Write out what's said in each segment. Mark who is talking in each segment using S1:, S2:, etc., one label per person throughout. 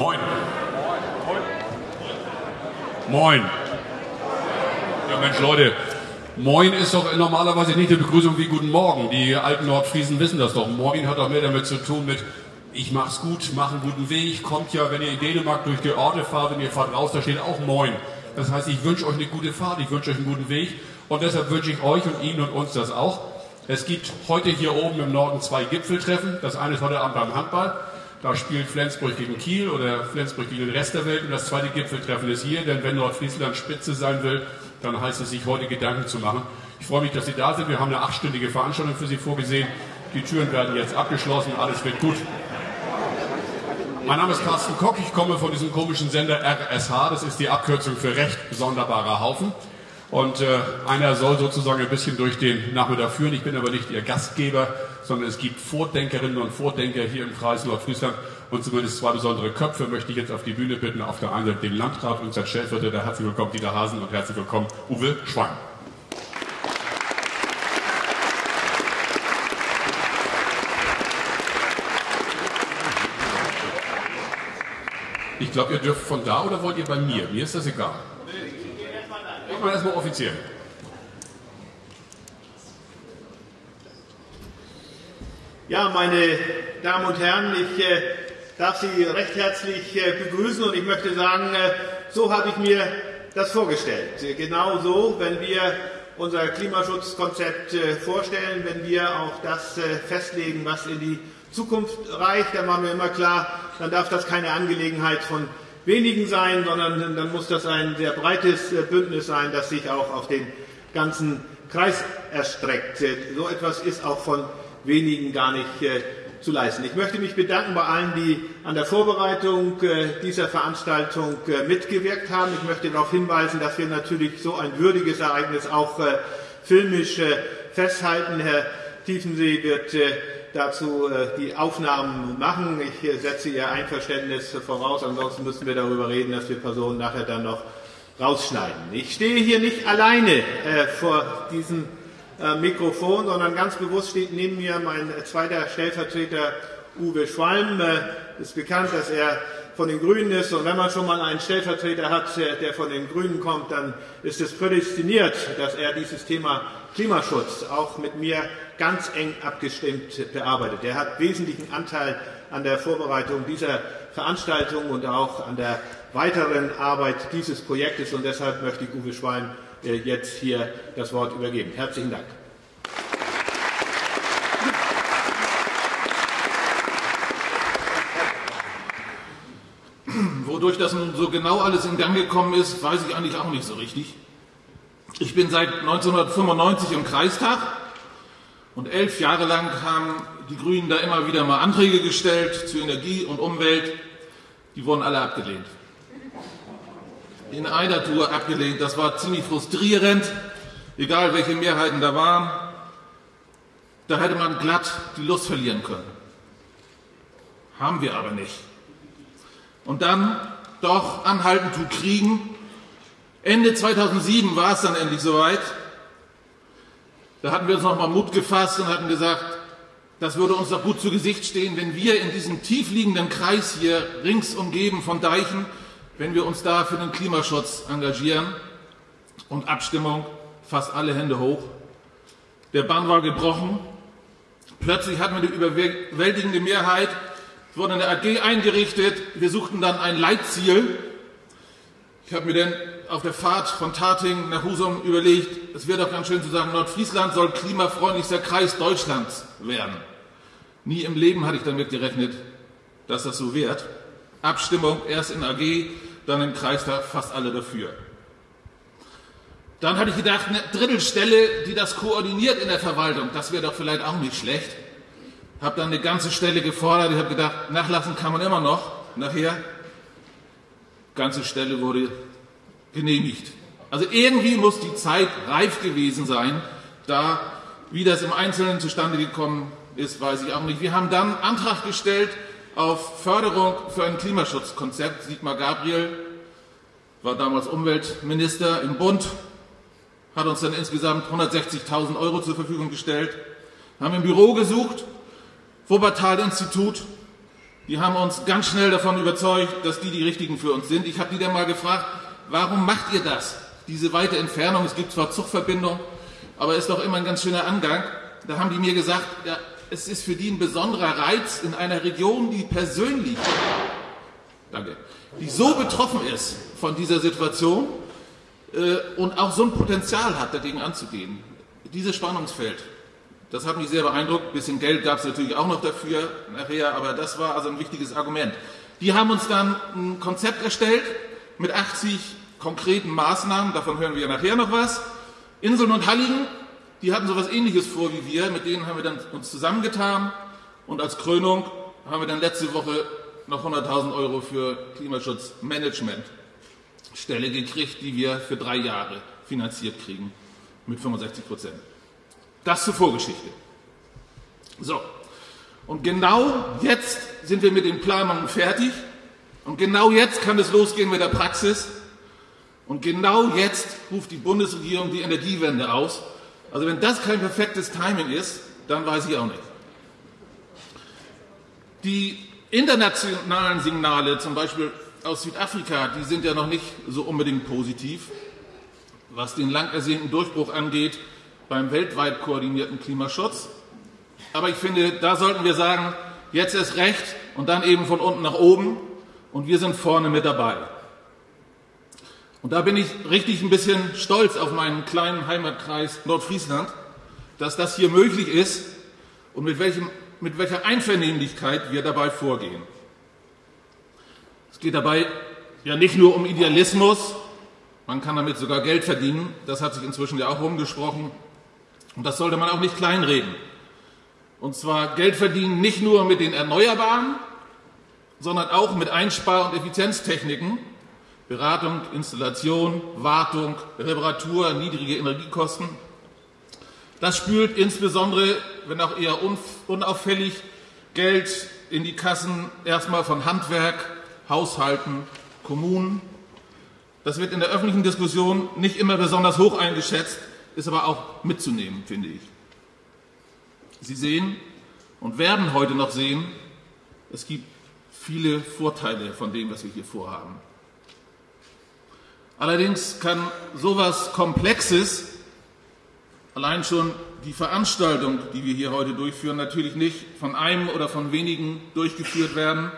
S1: Moin. Moin. Ja Mensch, Leute, Moin ist doch normalerweise nicht eine Begrüßung wie Guten Morgen. Die alten Nordfriesen wissen das doch. Moin hat doch mehr damit zu tun mit ich mach's gut, mach einen guten Weg. Kommt ja, wenn ihr in Dänemark durch die Orte fahrt und ihr fahrt raus, da steht auch Moin. Das heißt, ich wünsche euch eine gute Fahrt, ich wünsche euch einen guten Weg und deshalb wünsche ich euch und Ihnen und uns das auch. Es gibt heute hier oben im Norden zwei Gipfeltreffen. Das eine ist heute Abend beim Handball. Da spielt Flensburg gegen Kiel oder Flensburg gegen den Rest der Welt. Und das zweite Gipfeltreffen ist hier, denn wenn Nordfriesland Spitze sein will, dann heißt es sich heute Gedanken zu machen. Ich freue mich, dass Sie da sind. Wir haben eine achtstündige Veranstaltung für Sie vorgesehen. Die Türen werden jetzt abgeschlossen. Alles wird gut. Mein Name ist Carsten Koch. Ich komme von diesem komischen Sender RSH. Das ist die Abkürzung für Recht Sonderbarer Haufen. Und äh, einer soll sozusagen ein bisschen durch den Nachmittag führen. Ich bin aber nicht Ihr Gastgeber, sondern es gibt Vordenkerinnen und Vordenker hier im Kreis Nordfriesland. Und zumindest zwei besondere Köpfe möchte ich jetzt auf die Bühne bitten. Auf der einen Seite den Landrat, unser Stellvertreter. Herzlich willkommen, Dieter Hasen, und herzlich willkommen, Uwe Schwang. Ich glaube, ihr dürft von da oder wollt ihr bei mir? Mir ist das egal. Machen wir erstmal offiziell.
S2: Ja, meine Damen und Herren, ich äh, darf Sie recht herzlich äh, begrüßen und ich möchte sagen, äh, so habe ich mir das vorgestellt. Genau so, wenn wir unser Klimaschutzkonzept vorstellen, wenn wir auch das festlegen, was in die Zukunft reicht, dann machen wir immer klar, dann darf das keine Angelegenheit von wenigen sein, sondern dann muss das ein sehr breites äh, Bündnis sein, das sich auch auf den ganzen Kreis erstreckt. So etwas ist auch von wenigen gar nicht zu leisten. Ich möchte mich bedanken bei allen, die an der Vorbereitung dieser Veranstaltung mitgewirkt haben. Ich möchte darauf hinweisen, dass wir natürlich so ein würdiges Ereignis auch filmisch festhalten. Herr Tiefensee wird dazu äh, die Aufnahmen machen. Ich äh, setze Ihr Einverständnis voraus, ansonsten müssen wir darüber reden, dass wir Personen nachher dann noch rausschneiden. Ich stehe hier nicht alleine äh, vor diesem Mikrofon, sondern ganz bewusst steht neben mir mein zweiter Stellvertreter Uwe Schwalm. Es ist bekannt, dass er von den Grünen ist. Und wenn man schon mal einen Stellvertreter hat, der von den Grünen kommt, dann ist es prädestiniert, dass er dieses Thema Klimaschutz auch mit mir ganz eng abgestimmt bearbeitet. Er hat wesentlichen Anteil an der Vorbereitung dieser Veranstaltung und auch an der weiteren Arbeit dieses Projektes. Und deshalb möchte ich Uwe Schwein äh, jetzt hier das Wort übergeben. Herzlichen Dank.
S3: Wodurch das nun so genau alles in Gang gekommen ist, weiß ich eigentlich auch nicht so richtig. Ich bin seit 1995 im Kreistag und elf Jahre lang haben die Grünen da immer wieder mal Anträge gestellt zu Energie und Umwelt. Die wurden alle abgelehnt. In einer Tour abgelehnt. Das war ziemlich frustrierend, egal welche Mehrheiten da waren. Da hätte man glatt die Lust verlieren können. Haben wir aber nicht. Und dann doch anhalten zu kriegen. Ende 2007 war es dann endlich soweit. Da hatten wir uns nochmal Mut gefasst und hatten gesagt, das würde uns doch gut zu Gesicht stehen, wenn wir in diesem tiefliegenden Kreis hier rings umgeben von Deichen, wenn wir uns da für den Klimaschutz engagieren. Und Abstimmung, fast alle Hände hoch. Der Bann war gebrochen. Plötzlich hatten wir eine überwältigende Mehrheit. Es wurde eine AG eingerichtet. Wir suchten dann ein Leitziel. Ich habe mir dann auf der Fahrt von Tating nach Husum überlegt, es wäre doch ganz schön zu sagen, Nordfriesland soll klimafreundlichster Kreis Deutschlands werden. Nie im Leben hatte ich damit gerechnet, dass das so wird. Abstimmung erst in AG, dann im Kreistag, fast alle dafür. Dann hatte ich gedacht, eine Drittelstelle, die das koordiniert in der Verwaltung, das wäre doch vielleicht auch nicht schlecht. Habe dann eine ganze Stelle gefordert. Ich habe gedacht, nachlassen kann man immer noch. Nachher, ganze Stelle wurde genehmigt. Also irgendwie muss die Zeit reif gewesen sein, da, wie das im Einzelnen zustande gekommen ist, weiß ich auch nicht. Wir haben dann Antrag gestellt auf Förderung für ein Klimaschutzkonzept. Sigmar Gabriel war damals Umweltminister im Bund, hat uns dann insgesamt 160.000 Euro zur Verfügung gestellt, haben im Büro gesucht, Wuppertal-Institut, die haben uns ganz schnell davon überzeugt, dass die die richtigen für uns sind. Ich habe die dann mal gefragt, warum macht ihr das? Diese weite Entfernung, es gibt zwar Zugverbindung, aber ist doch immer ein ganz schöner Angang. Da haben die mir gesagt, ja, es ist für die ein besonderer Reiz in einer Region, die persönlich, danke, die so betroffen ist von dieser Situation äh, und auch so ein Potenzial hat, dagegen anzugehen. Dieses Spannungsfeld, das hat mich sehr beeindruckt. Ein bisschen Geld gab es natürlich auch noch dafür nachher, aber das war also ein wichtiges Argument. Die haben uns dann ein Konzept erstellt mit 80 konkreten Maßnahmen, davon hören wir nachher noch was. Inseln und Halligen, die hatten so etwas ähnliches vor wie wir, mit denen haben wir dann uns zusammengetan und als Krönung haben wir dann letzte Woche noch 100.000 Euro für Klimaschutzmanagement Stelle gekriegt, die wir für drei Jahre finanziert kriegen mit 65 Prozent. Das zur Vorgeschichte. So. Und genau jetzt sind wir mit den Planungen fertig. Und genau jetzt kann es losgehen mit der Praxis. Und genau jetzt ruft die Bundesregierung die Energiewende aus. Also wenn das kein perfektes Timing ist, dann weiß ich auch nicht. Die internationalen Signale, zum Beispiel aus Südafrika, die sind ja noch nicht so unbedingt positiv, was den lang ersehnten Durchbruch angeht beim weltweit koordinierten Klimaschutz. Aber ich finde, da sollten wir sagen, jetzt ist recht und dann eben von unten nach oben und wir sind vorne mit dabei. Und da bin ich richtig ein bisschen stolz auf meinen kleinen Heimatkreis Nordfriesland, dass das hier möglich ist und mit, welchem, mit welcher Einvernehmlichkeit wir dabei vorgehen. Es geht dabei ja nicht nur um Idealismus, man kann damit sogar Geld verdienen, das hat sich inzwischen ja auch rumgesprochen, und das sollte man auch nicht kleinreden. Und zwar Geld verdienen nicht nur mit den Erneuerbaren, sondern auch mit Einspar- und Effizienztechniken, Beratung, Installation, Wartung, Reparatur, niedrige Energiekosten. Das spült insbesondere, wenn auch eher unauffällig, Geld in die Kassen erstmal von Handwerk, Haushalten, Kommunen. Das wird in der öffentlichen Diskussion nicht immer besonders hoch eingeschätzt, ist aber auch mitzunehmen, finde ich. Sie sehen und werden heute noch sehen, es gibt viele Vorteile von dem, was wir hier vorhaben. Allerdings kann sowas Komplexes, allein schon die Veranstaltung, die wir hier heute durchführen, natürlich nicht von einem oder von wenigen durchgeführt werden.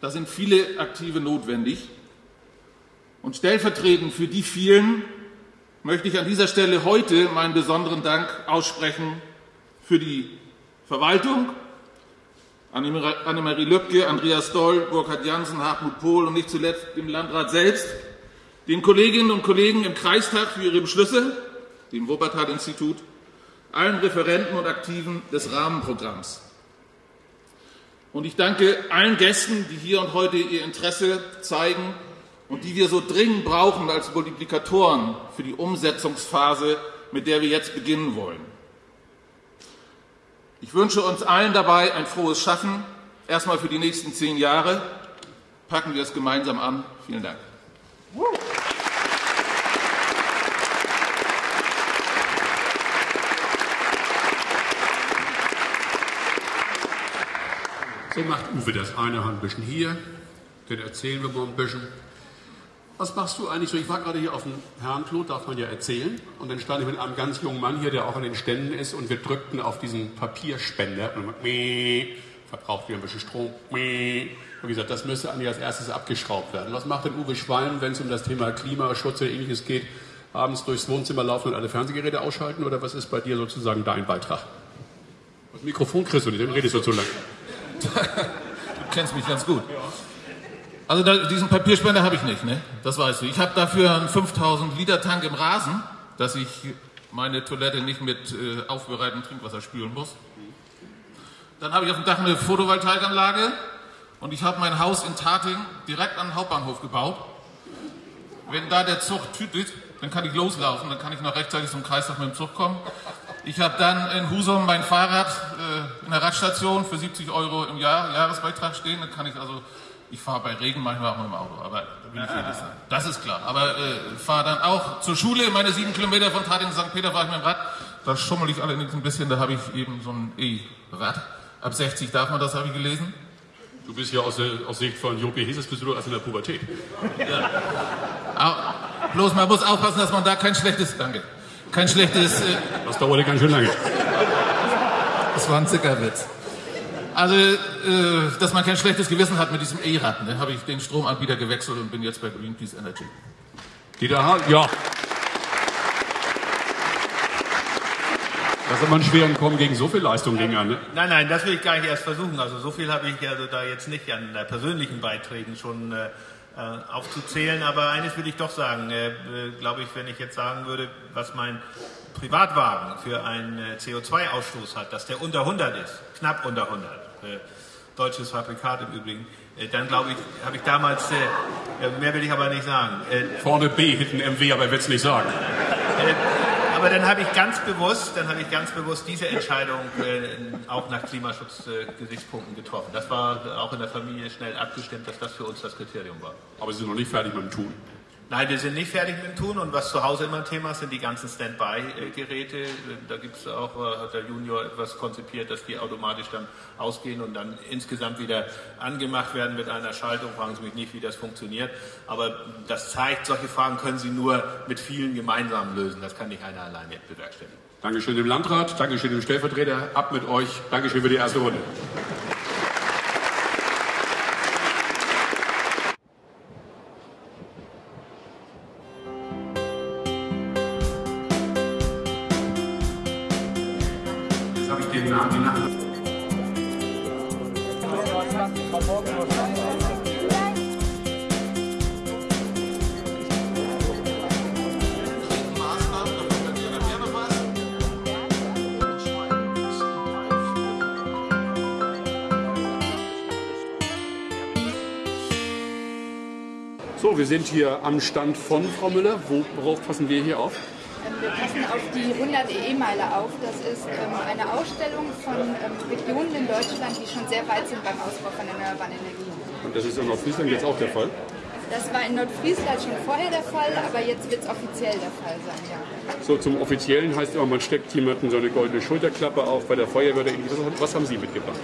S3: Da sind viele Aktive notwendig. Und stellvertretend für die vielen möchte ich an dieser Stelle heute meinen besonderen Dank aussprechen für die Verwaltung, Annemarie Lübcke, Andreas Doll, Burkhard Jansen, Hartmut Pohl und nicht zuletzt dem Landrat selbst, den Kolleginnen und Kollegen im Kreistag für ihre Beschlüsse, dem Wuppertal-Institut, allen Referenten und Aktiven des Rahmenprogramms. Und ich danke allen Gästen, die hier und heute ihr Interesse zeigen und die wir so dringend brauchen als Multiplikatoren für die Umsetzungsphase, mit der wir jetzt beginnen wollen. Ich wünsche uns allen dabei ein frohes Schaffen, erstmal für die nächsten zehn Jahre. Packen wir es gemeinsam an. Vielen Dank.
S1: So macht Uwe das eine Hand ein bisschen hier, dann erzählen wir mal ein bisschen. Was machst du eigentlich so? Ich war gerade hier auf dem Herrenklo, darf man ja erzählen. Und dann stand ich mit einem ganz jungen Mann hier, der auch an den Ständen ist, und wir drückten auf diesen Papierspender. Und dann verbraucht wieder ein bisschen Strom. Und wie gesagt, das müsste eigentlich als erstes abgeschraubt werden. Was macht denn Uwe Schwalm, wenn es um das Thema Klimaschutz oder ähnliches geht? Abends durchs Wohnzimmer laufen und alle Fernsehgeräte ausschalten? Oder was ist bei dir sozusagen dein Beitrag? Das Mikrofon kriegst du nicht, dann redest du zu lang.
S3: du kennst mich ganz gut. Also da, diesen Papierspender habe ich nicht, ne? Das weißt du. Ich habe dafür einen 5000 Liter Tank im Rasen, dass ich meine Toilette nicht mit äh, aufbereitetem Trinkwasser spülen muss. Dann habe ich auf dem Dach eine Photovoltaikanlage und ich habe mein Haus in Tating direkt an den Hauptbahnhof gebaut. Wenn da der Zug tütet, dann kann ich loslaufen, dann kann ich noch rechtzeitig zum Kreistag mit dem Zug kommen. Ich habe dann in Husum mein Fahrrad äh, in der Radstation für 70 Euro im Jahr Jahresbeitrag stehen, dann kann ich also ich fahre bei Regen manchmal auch mit dem Auto, aber da will ich ehrlich sein. Das ist klar. Aber äh, fahre dann auch zur Schule, meine sieben Kilometer von Tating St. Peter fahre ich mit dem Rad. Da schummel ich allerdings ein bisschen, da habe ich eben so ein E-Rad. Ab 60 darf man das, habe ich gelesen.
S1: Du bist ja aus, der, aus Sicht von Jopi Heses bist du als in der Pubertät.
S3: Aber bloß man muss aufpassen, dass man da kein schlechtes, danke, kein schlechtes, äh,
S1: Das dauerte ganz schön lange.
S3: das war ein Zuckerwitz. Also, äh, dass man kein schlechtes Gewissen hat mit diesem E-Rad, ne, habe ich den Stromanbieter gewechselt und bin jetzt bei Greenpeace Energy.
S1: Dieter Hahn, ja. Das ist aber ein schweren Kommen gegen so viel Leistung ging an. Ne?
S2: Nein, nein, das will ich gar nicht erst versuchen. Also so viel habe ich also da jetzt nicht an äh, persönlichen Beiträgen schon äh, äh, aufzuzählen. Aber eines will ich doch sagen, äh, äh, glaube ich, wenn ich jetzt sagen würde, was mein Privatwagen für einen äh, CO2-Ausstoß hat, dass der unter 100 ist, knapp unter 100, äh, deutsches Fabrikat im Übrigen, äh, dann glaube ich, habe ich damals, äh, äh, mehr will ich aber nicht sagen, äh,
S1: Vorne B, hinten MW, aber er will es nicht sagen.
S2: aber dann habe ich ganz bewusst, dann habe ich ganz bewusst diese Entscheidung äh, auch nach Klimaschutzgesichtspunkten äh, getroffen. Das war auch in der Familie schnell abgestimmt, dass das für uns das Kriterium war.
S1: Aber sie sind noch nicht fertig mit dem Tun.
S2: Nein, wir sind nicht fertig mit dem Tun und was zu Hause immer ein Thema ist, sind die ganzen Standby-Geräte. Da gibt es auch, äh, hat der Junior etwas konzipiert, dass die automatisch dann ausgehen und dann insgesamt wieder angemacht werden mit einer Schaltung. Fragen Sie mich nicht, wie das funktioniert. Aber das zeigt, solche Fragen können Sie nur mit vielen gemeinsam lösen. Das kann nicht einer alleine bewerkstelligen.
S1: Dankeschön dem Landrat, Dankeschön dem Stellvertreter, ab mit euch, Dankeschön für die erste Runde. Sind hier am Stand von Frau Müller. Wo- Worauf passen wir hier auf?
S4: Ähm, Wir passen auf die 100 E-Meile auf. Das ist ähm, eine Ausstellung von ähm, Regionen in Deutschland, die schon sehr weit sind beim Ausbau von erneuerbaren Energien.
S1: Und das ist in Nordfriesland jetzt auch der Fall.
S4: Das war in Nordfriesland schon vorher der Fall, aber jetzt wird es offiziell der Fall sein, ja.
S1: So, zum Offiziellen heißt immer, man steckt jemanden so eine goldene Schulterklappe auf bei der Feuerwehr oder ähnliches. Was haben Sie mitgebracht?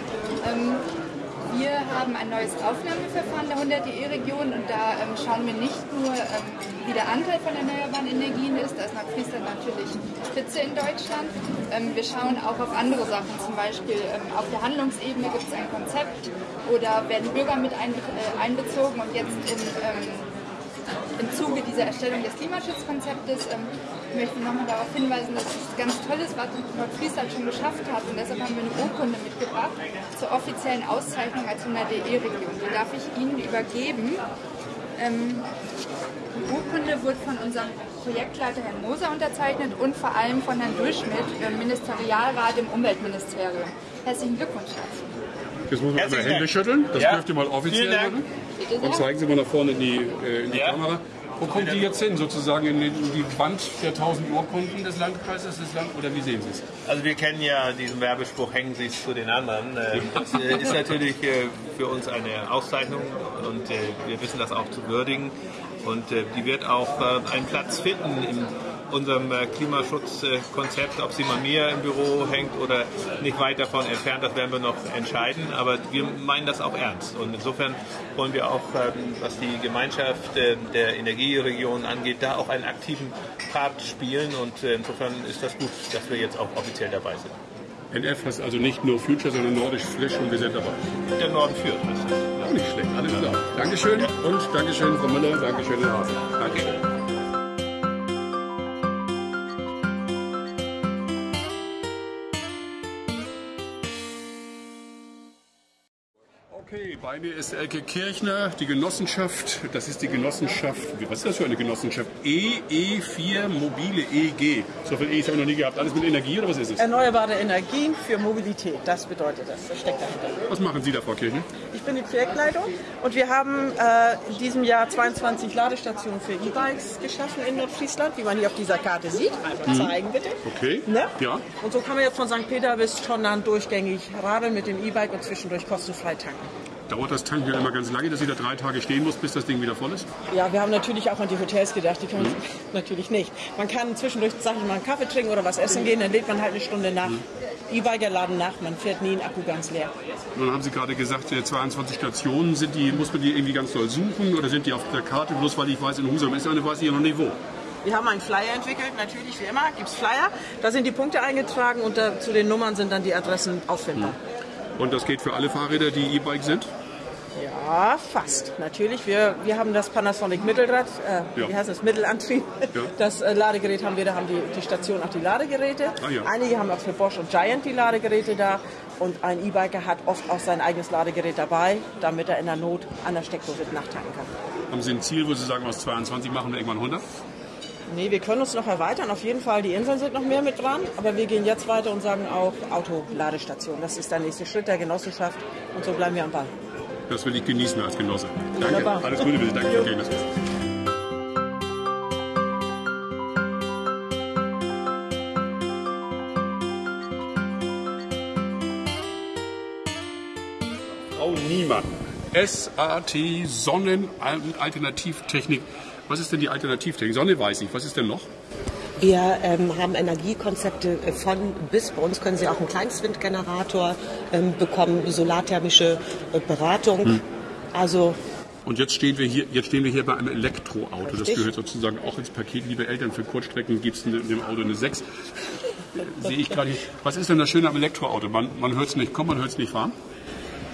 S4: Haben ein neues Aufnahmeverfahren der 100-DE-Region und da ähm, schauen wir nicht nur, ähm, wie der Anteil von erneuerbaren Energien ist, da ist Nordfriesland natürlich Spitze in Deutschland. Ähm, wir schauen auch auf andere Sachen, zum Beispiel ähm, auf der Handlungsebene gibt es ein Konzept oder werden Bürger mit einbe äh, einbezogen und jetzt in, ähm, im Zuge dieser Erstellung des Klimaschutzkonzeptes ähm, möchte ich nochmal darauf hinweisen, dass es ganz toll ist, was Nordfriesland schon geschafft hat. Und deshalb haben wir eine Urkunde mitgebracht zur offiziellen Auszeichnung als 100DE-Region. Die darf ich Ihnen übergeben. Ähm, die Urkunde wird von unserem Projektleiter Herrn Moser unterzeichnet und vor allem von Herrn Durchschmidt, im Ministerialrat im Umweltministerium. Herzlichen Glückwunsch dazu.
S1: Jetzt muss man einmal Hände
S2: Dank.
S1: schütteln. Das
S2: Ja.
S1: dürft ihr mal offiziell machen. Und zeigen Sie mal nach vorne in die, äh, in die
S2: Ja.
S1: Kamera. Wo kommt die jetzt hin? Sozusagen in die, Wand der 1000 Urkunden des Landkreises? Des Land oder wie sehen Sie es?
S2: Also wir kennen ja diesen Werbespruch, hängen Sie es zu den anderen. Äh, Das äh, ist natürlich äh, für uns eine Auszeichnung und äh, wir wissen das auch zu würdigen. Und die wird auch einen Platz finden in unserem äh, Klimaschutzkonzept. Ob sie mal mir im Büro hängt oder nicht weit davon entfernt, das werden wir noch entscheiden. Aber wir meinen das auch ernst. Und insofern wollen wir auch, ähm, was die Gemeinschaft äh, der Energieregion angeht, da auch einen aktiven Part spielen. Und äh, insofern ist das gut, dass wir jetzt auch offiziell dabei sind.
S1: NF heißt also nicht nur Future, sondern Nordisch Frisch und wir sind dabei.
S2: Der Norden führt.
S1: Auch nicht schlecht, alles klar. Dankeschön und Dankeschön, Frau Müller, Dankeschön, Herr Hafen. Bei mir ist Elke Kirchner, die Genossenschaft, das ist die Genossenschaft, was ist das für eine Genossenschaft? EE4 Mobile EG. So viel E's habe ich noch nie gehabt. Alles mit Energie oder was ist es?
S5: Erneuerbare Energien für Mobilität, das bedeutet das, das steckt dahinter.
S1: Was machen Sie da, Frau Kirchner?
S5: Ich bin die Projektleitung und wir haben äh, in diesem Jahr 22 Ladestationen für E-Bikes geschaffen in Nordfriesland, wie man hier auf dieser Karte sieht. Einfach zeigen bitte.
S1: Okay.
S5: Ne?
S1: Ja.
S5: Und so kann man jetzt von St. Peter bis Schondern durchgängig radeln mit dem E-Bike und zwischendurch kostenfrei tanken.
S1: Dauert das Tanken ja immer ganz lange, dass sie da drei Tage stehen muss, bis das Ding wieder voll ist?
S5: Ja, wir haben natürlich auch an die Hotels gedacht, die können mhm. natürlich nicht. Man kann zwischendurch, sag ich mal, einen Kaffee trinken oder was essen gehen, dann lädt man halt eine Stunde nach. Mhm. E-Biker laden nach, man fährt nie einen Akku ganz leer.
S1: Nun haben Sie gerade gesagt, 22 Stationen, sind die, muss man die irgendwie ganz doll suchen oder sind die auf der Karte? Bloß weil ich weiß, in Husum ist eine, weiß ich noch nicht wo.
S5: Wir haben einen Flyer entwickelt, natürlich wie immer gibt es Flyer. Da sind die Punkte eingetragen und da, zu den Nummern sind dann die Adressen auffindbar.
S1: Mhm. Und das geht für alle Fahrräder, die E-Bike sind?
S5: Ja, fast. Natürlich. Wir, wir haben das Panasonic Mittelrad, äh, ja. wie heißt das, Mittelantrieb. Ja. Das äh, Ladegerät haben wir, da haben die, die Station auch die Ladegeräte. Ah, ja. Einige haben auch für Bosch und Giant die Ladegeräte da. Und ein E-Biker hat oft auch sein eigenes Ladegerät dabei, damit er in der Not an der Steckdose nachtanken kann.
S1: Haben Sie ein Ziel, wo Sie sagen, aus 22 machen wir irgendwann 100?
S5: Nee, wir können uns noch erweitern. Auf jeden Fall, die Inseln sind noch mehr mit dran. Aber wir gehen jetzt weiter und sagen auch Autoladestation. Das ist der nächste Schritt der Genossenschaft. Und so bleiben wir am Ball.
S1: Das will ich genießen als Genosse. Danke. Wunderbar. Alles Gute, bitte. Danke für das Frau Niemann, SAT Sonnenalternativtechnik. Was ist denn die Alternativtechnik? Sonne weiß ich. Was ist denn noch?
S6: Wir ähm, haben Energiekonzepte äh, von bis. Bei uns können Sie auch einen Kleinstwindgenerator ähm, bekommen, solarthermische äh, Beratung. Hm. Also
S1: und jetzt stehen wir hier, jetzt stehen wir hier bei einem Elektroauto. Richtig. Das gehört sozusagen auch ins Paket. Liebe Eltern, für Kurzstrecken gibt es in dem Auto eine 6. Sehe ich gerade. Was ist denn das Schöne am Elektroauto? Man, man hört es nicht kommen, man hört es nicht fahren.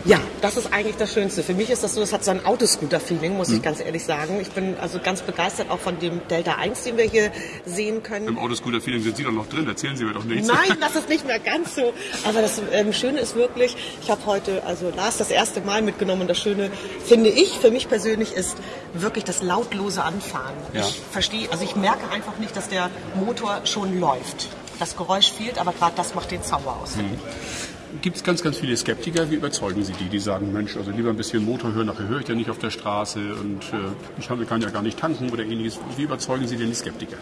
S6: Ja, das ist eigentlich das Schönste. Für mich ist das so, es hat so ein Autoscooter-Feeling, muss mhm. ich ganz ehrlich sagen. Ich bin also ganz begeistert auch von dem Delta 1, den wir hier sehen können.
S1: Im Autoscooter-Feeling sind Sie doch noch drin, erzählen Sie mir doch nichts.
S6: Nein, das ist nicht mehr ganz so. Aber das ähm, Schöne ist wirklich, ich habe heute also Lars das erste Mal mitgenommen. Das Schöne, finde ich, für mich persönlich, ist wirklich das lautlose Anfahren. Ja. Ich verstehe, also ich merke einfach nicht, dass der Motor schon läuft. Das Geräusch fehlt, aber gerade das macht den Zauber aus. Mhm
S1: gibt es ganz, ganz viele Skeptiker. Wie überzeugen Sie die? Die sagen, Mensch, also lieber ein bisschen Motor hören, nachher höre ich ja nicht auf der Straße und äh, ich kann ja gar nicht tanken oder ähnliches. Wie überzeugen Sie denn die Skeptiker?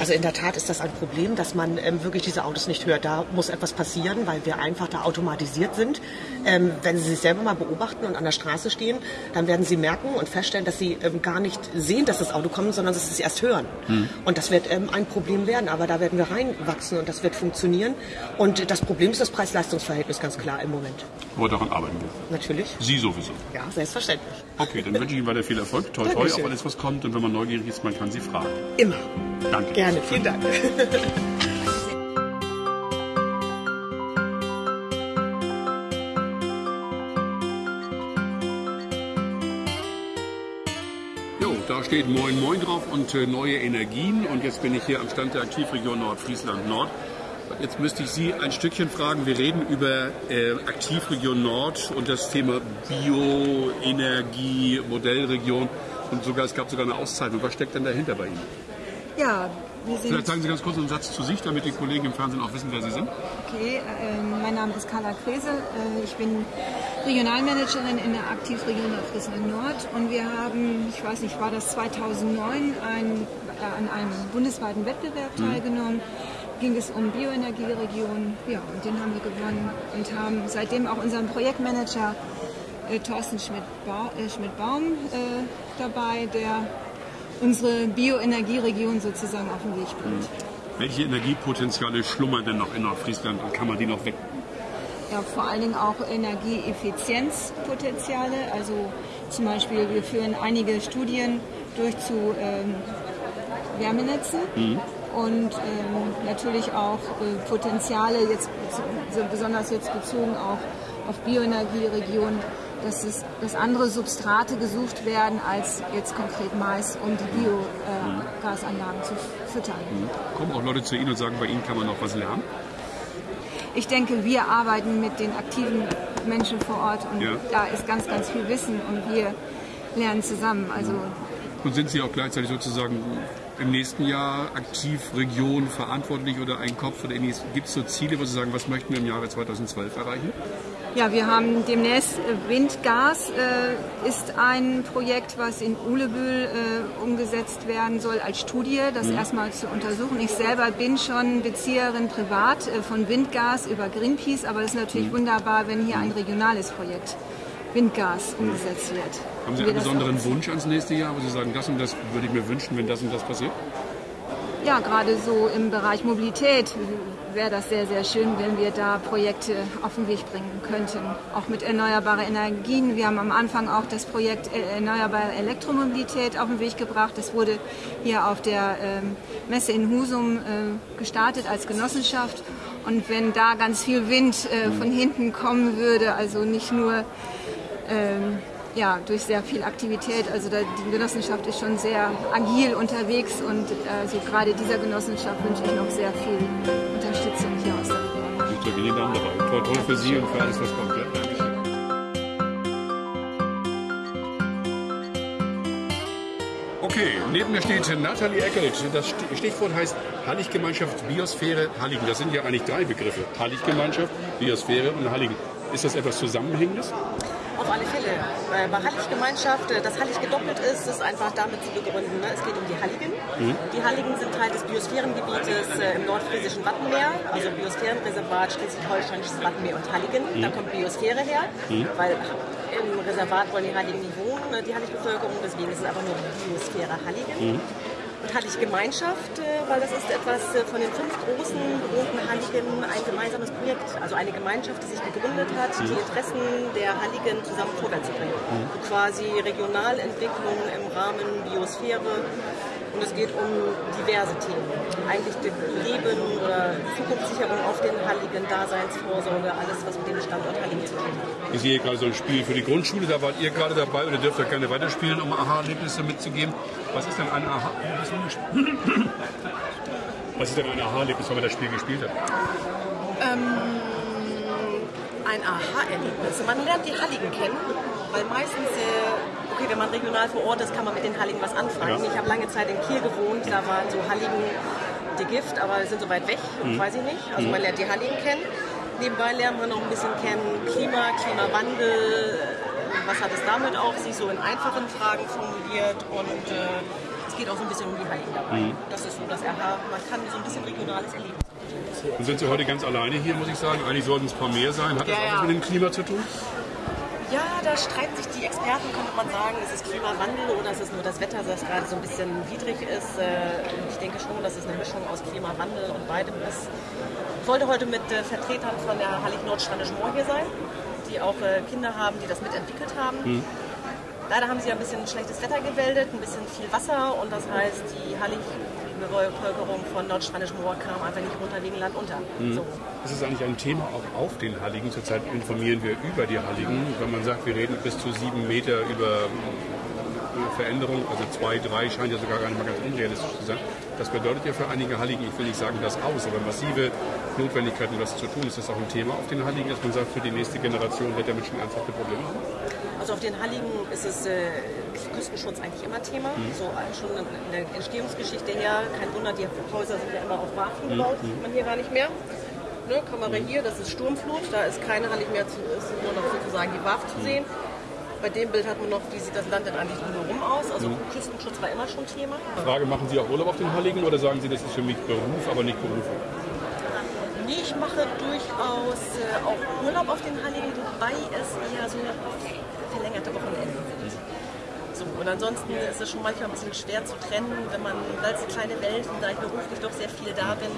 S6: Also in der Tat ist das ein Problem, dass man ähm, wirklich diese Autos nicht hört. Da muss etwas passieren, weil wir einfach da automatisiert sind. Ähm, wenn Sie sich selber mal beobachten und an der Straße stehen, dann werden Sie merken und feststellen, dass Sie ähm, gar nicht sehen, dass das Auto kommt, sondern dass Sie es erst hören. Hm. Und das wird ähm, ein Problem werden, aber da werden wir reinwachsen und das wird funktionieren. Und das Problem ist das Preis-Leistungs-Verhältnis ganz klar im Moment.
S1: Aber daran arbeiten wir.
S6: Natürlich.
S1: Sie sowieso.
S6: Ja, selbstverständlich.
S1: Okay, dann wünsche ich Ihnen weiter viel Erfolg. Toi, toi, auf alles, was kommt. Und wenn man neugierig ist, man kann Sie fragen.
S6: Immer.
S1: Danke.
S6: Gerne, vielen Dank.
S1: Da steht Moin Moin drauf und äh, neue Energien. Und jetzt bin ich hier am Stand der Aktivregion Nordfriesland Nord. Jetzt müsste ich Sie ein Stückchen fragen. Wir reden über äh, Aktivregion Nord und das Thema Bioenergie, Modellregion. Und sogar, es gab sogar eine Auszeichnung. Was steckt denn dahinter bei Ihnen?
S7: Ja,
S1: wir sind. Vielleicht sagen Sie ganz kurz einen Satz zu sich, damit die Kollegen im Fernsehen auch wissen, wer Sie sind.
S7: Okay, äh, mein Name ist Carla Krese. Äh, ich bin Regionalmanagerin in der Aktivregion Nordfriesland Nord und wir haben, ich weiß nicht, war das 2009, ein, äh, an einem bundesweiten Wettbewerb mhm. teilgenommen. Ging es um Bioenergieregion, ja, und den haben wir gewonnen und haben seitdem auch unseren Projektmanager äh, Thorsten Schmidt-Baum Schmidt äh, dabei, der unsere Bioenergieregion sozusagen auf den Weg bringt.
S1: Welche Energiepotenziale schlummern denn noch in Nordfriesland und kann man die noch weg?
S7: Ja, vor allen Dingen auch Energieeffizienzpotenziale. Also zum Beispiel, wir führen einige Studien durch zu ähm, Wärmenetzen. Mhm. Und ähm, natürlich auch äh, Potenziale, jetzt, so besonders jetzt bezogen auch auf Bioenergieregionen, dass, es, dass andere Substrate gesucht werden als jetzt konkret Mais, um die Biogasanlagen äh, zu füttern. Mhm.
S1: Kommen auch Leute zu Ihnen und sagen, bei Ihnen kann man noch was lernen?
S7: Ich denke, wir arbeiten mit den aktiven Menschen vor Ort und ja. da ist ganz, ganz viel Wissen und wir lernen zusammen. Also
S1: und sind Sie auch gleichzeitig sozusagen im nächsten Jahr aktiv Region verantwortlich oder ein Kopf oder ähnliches? Gibt es so Ziele, wo Sie sagen, was möchten wir im Jahre 2012 erreichen?
S7: Ja, wir haben demnächst äh, Windgas äh, ist ein Projekt, was in Ulebühl äh, umgesetzt werden soll als Studie, das mhm. erstmal zu untersuchen. Ich selber bin schon Bezieherin privat äh, von Windgas über Greenpeace, aber es ist natürlich mhm. wunderbar, wenn hier ein regionales Projekt Windgas umgesetzt wird.
S1: Haben Sie einen besonderen Wunsch ans nächste Jahr, wo Sie sagen, das und das würde ich mir wünschen, wenn das und das passiert?
S7: Ja, gerade so im Bereich Mobilität wäre das sehr, sehr schön, wenn wir da Projekte auf den Weg bringen könnten. Auch mit erneuerbaren Energien. Wir haben am Anfang auch das Projekt Erneuerbare Elektromobilität auf den Weg gebracht. Das wurde hier auf der ähm, Messe in Husum äh, gestartet als Genossenschaft. Und wenn da ganz viel Wind äh, von hinten kommen würde, also nicht nur ähm, ja, durch sehr viel Aktivität. Also da, die Genossenschaft ist schon sehr agil unterwegs und also gerade dieser Genossenschaft wünsche ich noch sehr viel Unterstützung hier aus der Region.
S1: Ich drücke Ihnen Daumen dabei. Toll, toll für Sie und für alles, was kommt. Okay, neben mir steht Nathalie Eckelt. Das Stichwort heißt Halliggemeinschaft Biosphäre Halligen. Das sind ja eigentlich drei Begriffe. Halliggemeinschaft, Biosphäre und Halligen. Ist das etwas Zusammenhängendes?
S8: Auf alle Fälle. Äh, bei Hallig-Gemeinschaft, äh, dass Hallig gedoppelt ist, ist einfach damit zu begründen. Ne? Es geht um die Halligen. Mhm. Die Halligen sind Teil des Biosphärengebietes äh, im nordfriesischen Wattenmeer, also Biosphärenreservat Schleswig-Holsteinisches Wattenmeer und Halligen. Mhm. Da kommt Biosphäre her, mhm. weil im Reservat wollen die Halligen nicht wohnen, die Hallig-Bevölkerung, deswegen ist es einfach nur Biosphäre Halligen. Mhm und Hallig-Gemeinschaft, weil das ist etwas von den fünf großen bewohnten Halligen ein gemeinsames Projekt, also eine Gemeinschaft, die sich gegründet hat, die Interessen der Halligen zusammen vorwärts zu bringen. Mhm. Quasi Regionalentwicklung im Rahmen Biosphäre und es geht um diverse Themen. Eigentlich Leben oder Zukunftssicherung auf den Halligen, Daseinsvorsorge, alles, was mit dem Standort Halligen zu tun hat.
S1: Ich sehe gerade so ein Spiel für die Grundschule, da wart ihr gerade dabei oder dürft ihr gerne weiterspielen, um Aha-Erlebnisse mitzugeben. Was ist denn ein Aha? Was ist denn ein Aha-Erlebnis, wenn man das Spiel gespielt hat?
S8: Ähm, ein Aha-Erlebnis. Man lernt die Halligen kennen, weil meistens äh, okay, wenn man regional vor Ort ist, kann man mit den Halligen was anfangen. Ja. Ich habe lange Zeit in Kiel gewohnt, da waren so Halligen die Gift, aber sind so weit weg, mhm. weiß ich nicht. Also mhm. man lernt die Halligen kennen. Nebenbei lernt man noch ein bisschen kennen Klima, Klimawandel, was hat es damit auf sich, so in einfachen Fragen formuliert und äh, es geht auch so ein bisschen um die Halligen dabei. Mhm. Das ist so das Aha, man kann so ein bisschen regionales erleben.
S1: Und sind Sie heute ganz alleine hier, muss ich sagen? Eigentlich sollten es ein paar mehr sein. Hat das ja, auch was mit dem Klima zu tun?
S8: Ja, da streiten sich die Experten, könnte man sagen, ist es Klimawandel oder ist es nur das Wetter, das gerade so ein bisschen widrig ist. Äh, ich denke schon, dass es eine Mischung aus Klimawandel und beidem ist. Ich wollte heute mit äh, Vertretern von der Hallig Nordstranisch Moor hier sein, die auch äh, Kinder haben, die das mitentwickelt haben. Mhm. Leider haben sie ein bisschen schlechtes Wetter gewäldet, ein bisschen viel Wasser und das heißt, die Hallig Bevölkerung von Nordstranisch Moor kam einfach nicht runter wegen Land unter. Mhm. So.
S1: Das ist eigentlich ein Thema auch auf den Halligen. Zurzeit informieren wir über die Halligen. Wenn man sagt, wir reden bis zu sieben Meter über Veränderung, also zwei, drei scheint ja sogar gar nicht mal ganz unrealistisch zu sein. Das bedeutet ja für einige Halligen, ich will nicht sagen das aus, aber massive Notwendigkeiten, was zu tun. Ist das auch ein Thema auf den Halligen, dass man sagt, für die nächste Generation wird damit schon ernsthafte Probleme haben?
S8: Also auf den Halligen ist es äh, Küstenschutz eigentlich immer Thema. Mhm. So äh, schon in der Entstehungsgeschichte her. Kein Wunder, die Häuser sind ja immer auf Warfen mhm. gebaut, mhm. sieht man hier gar nicht mehr. Ne, Kamera mhm. hier, das ist Sturmflut, da ist keine Hallig mehr, zu, ist nur noch sozusagen die Warf zu mhm. sehen. Bei dem Bild hat man noch, wie sieht das Land denn eigentlich drumherum aus? Also mhm. Küstenschutz war immer schon Thema.
S1: Frage, machen Sie auch Urlaub auf den Halligen oder sagen Sie, das ist für mich Beruf, aber nicht Berufung?
S8: Nee, ich mache durchaus äh, auch Urlaub auf den Halligen, wobei es eher so verlängerte Wochenenden sind. So, und ansonsten ist es schon manchmal ein bisschen schwer zu trennen, wenn man, weil es eine kleine Welt und da ich beruflich doch sehr viel da bin,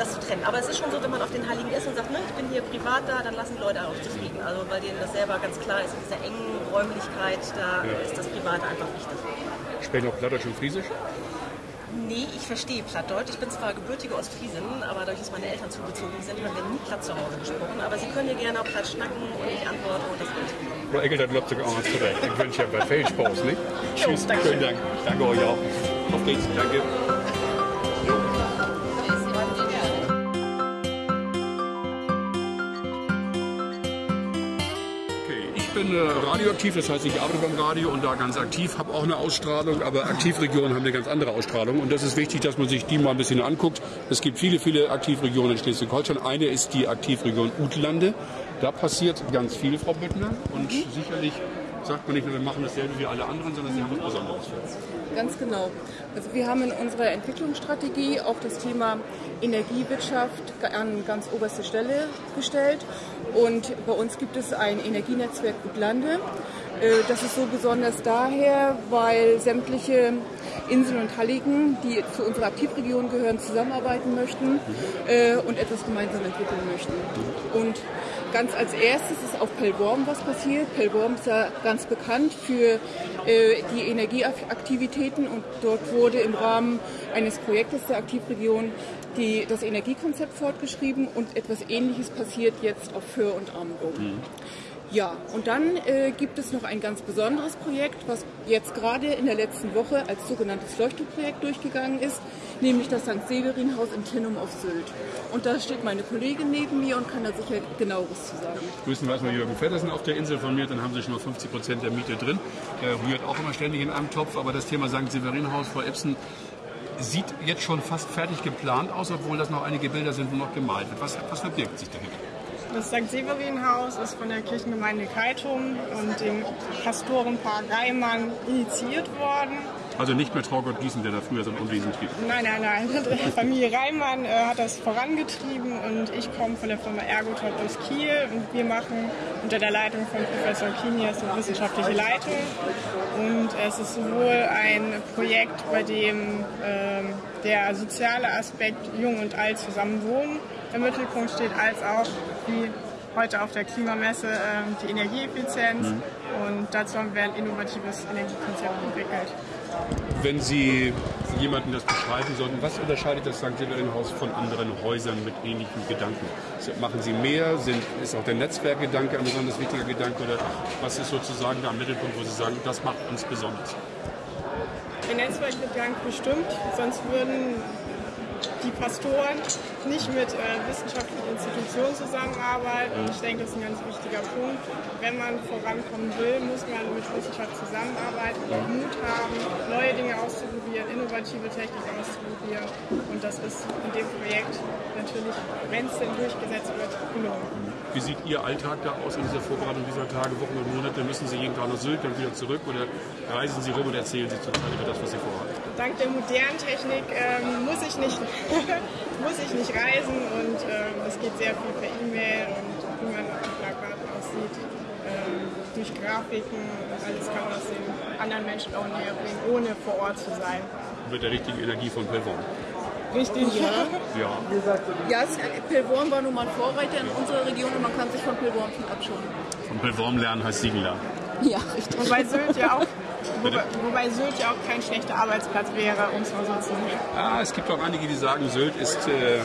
S8: das zu trennen. Aber es ist schon so, wenn man auf den Heiligen ist und sagt, ne, ich bin hier privat da, dann lassen die Leute auch zufrieden. Also weil denen das selber ganz klar ist, in dieser engen Räumlichkeit, da ja. ist das Private einfach wichtig.
S1: Sprechen auch Plattdeutsch und Friesisch?
S8: Nee, ich verstehe Plattdeutsch. Ich bin zwar gebürtige Ostfriesin, aber dadurch, dass meine Eltern zugezogen sind, haben wir nie Platt zu Hause gesprochen. Aber Sie können hier gerne auch Platt schnacken und ich antworte und das geht.
S1: Frau Eckelt hat sogar auch zurecht. Ich wünsche ja bei Feldspause, nicht? Tschüss, danke. Schönen Dank. Danke euch auch. Auf geht's. Danke. Bin äh, radioaktiv, das heißt, ich arbeite beim Radio und da ganz aktiv, habe auch eine Ausstrahlung, aber Aktivregionen haben eine ganz andere Ausstrahlung und das ist wichtig, dass man sich die mal ein bisschen anguckt. Es gibt viele, viele Aktivregionen in Schleswig-Holstein. Eine ist die Aktivregion Utlande. Da passiert ganz viel, Frau Büttner, und mhm. sicherlich sagt man nicht nur, wir machen dasselbe wie alle anderen, sondern Sie haben was Besonderes für.
S9: Ganz genau. Also wir haben in unserer Entwicklungsstrategie auch das Thema Energiewirtschaft an ganz oberste Stelle gestellt. Und bei uns gibt es ein Energienetzwerk Gutlande. Äh, das ist so besonders daher, weil sämtliche Inseln und Halligen, die zu unserer Aktivregion gehören, zusammenarbeiten möchten äh, und etwas gemeinsam entwickeln möchten. Und ganz als erstes ist auf Pellworm was passiert. Pellworm ist ja ganz bekannt für äh, die Energieaktivitäten und dort wurde im Rahmen eines Projektes der Aktivregion die, das Energiekonzept fortgeschrieben und etwas Ähnliches passiert jetzt auf Föhr und Amrum. Mhm. Ja, und dann äh, gibt es noch ein ganz besonderes Projekt, was jetzt gerade in der letzten Woche als sogenanntes Leuchtturmprojekt durchgegangen ist, nämlich das St. Severin-Haus in Tinnum auf Sylt. Und da steht meine Kollegin neben mir und kann da sicher genaueres zu sagen.
S1: Grüßen wir erstmal Jürgen Feddersen auf der Insel von mir, dann haben Sie schon mal 50 Prozent der Miete drin. Der rührt auch immer ständig in einem Topf, aber das Thema St. Severin-Haus vor Epson sieht jetzt schon fast fertig geplant aus, obwohl das noch einige Bilder sind, wo noch gemalt wird. Was, was verbirgt sich dahinter?
S10: Das St. Severin-Haus ist von der Kirchengemeinde Keitum und dem Pastorenpaar Reimann initiiert worden.
S1: Also nicht mehr Traugott Gießen, der da früher so ein Unwesen trieb?
S10: Nein, nein, nein. Familie Reimann äh, hat das vorangetrieben und ich komme von der Firma Ergotop aus Kiel und wir machen unter der Leitung von Professor Kinias eine wissenschaftliche Leitung. Und es ist sowohl ein Projekt, bei dem äh, der soziale Aspekt Jung und Alt zusammen wohnen im Mittelpunkt steht, als auch wie heute auf der Klimamesse äh, die Energieeffizienz mhm. und dazu haben wir ein innovatives Energiekonzept entwickelt.
S1: Wenn Sie jemandem das beschreiben sollten, was unterscheidet das St. Severin-Haus von anderen Häusern mit ähnlichen Gedanken? Machen Sie mehr? Sind, ist auch der Netzwerkgedanke ein besonders wichtiger Gedanke? Oder was ist sozusagen der Mittelpunkt, wo Sie sagen, das macht uns besonders?
S10: Der Netzwerkgedanke bestimmt, sonst würden die Pastoren nicht mit äh, wissenschaftlichen Institutionen zusammenarbeiten. Ich denke, das ist ein ganz wichtiger Punkt. Wenn man vorankommen will, muss man mit Wissenschaft zusammenarbeiten, auch Mut haben, neue Dinge auszuprobieren, innovative Technik auszuprobieren. Und das ist in dem Projekt natürlich, wenn es denn durchgesetzt wird, gelungen.
S1: Wie sieht Ihr Alltag da aus in dieser Vorbereitung dieser Tage, Wochen und Monate? Müssen Sie jeden Tag nach Sylt, dann wieder zurück oder reisen Sie rum und erzählen Sie zurzeit über das, was Sie vorhaben?
S10: Dank der modernen Technik ähm, muss, ich nicht, muss ich nicht reisen und ähm, es geht sehr viel per E-Mail und wie man auf Plakaten aussieht, ähm, durch Grafiken und alles kann man das den anderen Menschen auch näher bringen, ohne vor Ort zu sein.
S1: Mit der richtigen Energie von Pelvorn.
S10: Richtig, ja.
S1: Ja,
S9: ja Pellworm war nun mal ein Vorreiter in unserer Region und man kann sich von Pellworm viel abschauen.
S1: Von Pellworm lernen heißt Siegen lernen.
S9: Ja, richtig.
S10: Wobei Sylt ja auch Wobei, wobei, Sylt ja auch kein schlechter Arbeitsplatz wäre, um es mal so zu sehen.
S1: Ah, es gibt auch einige, die sagen, Sylt ist äh, äh,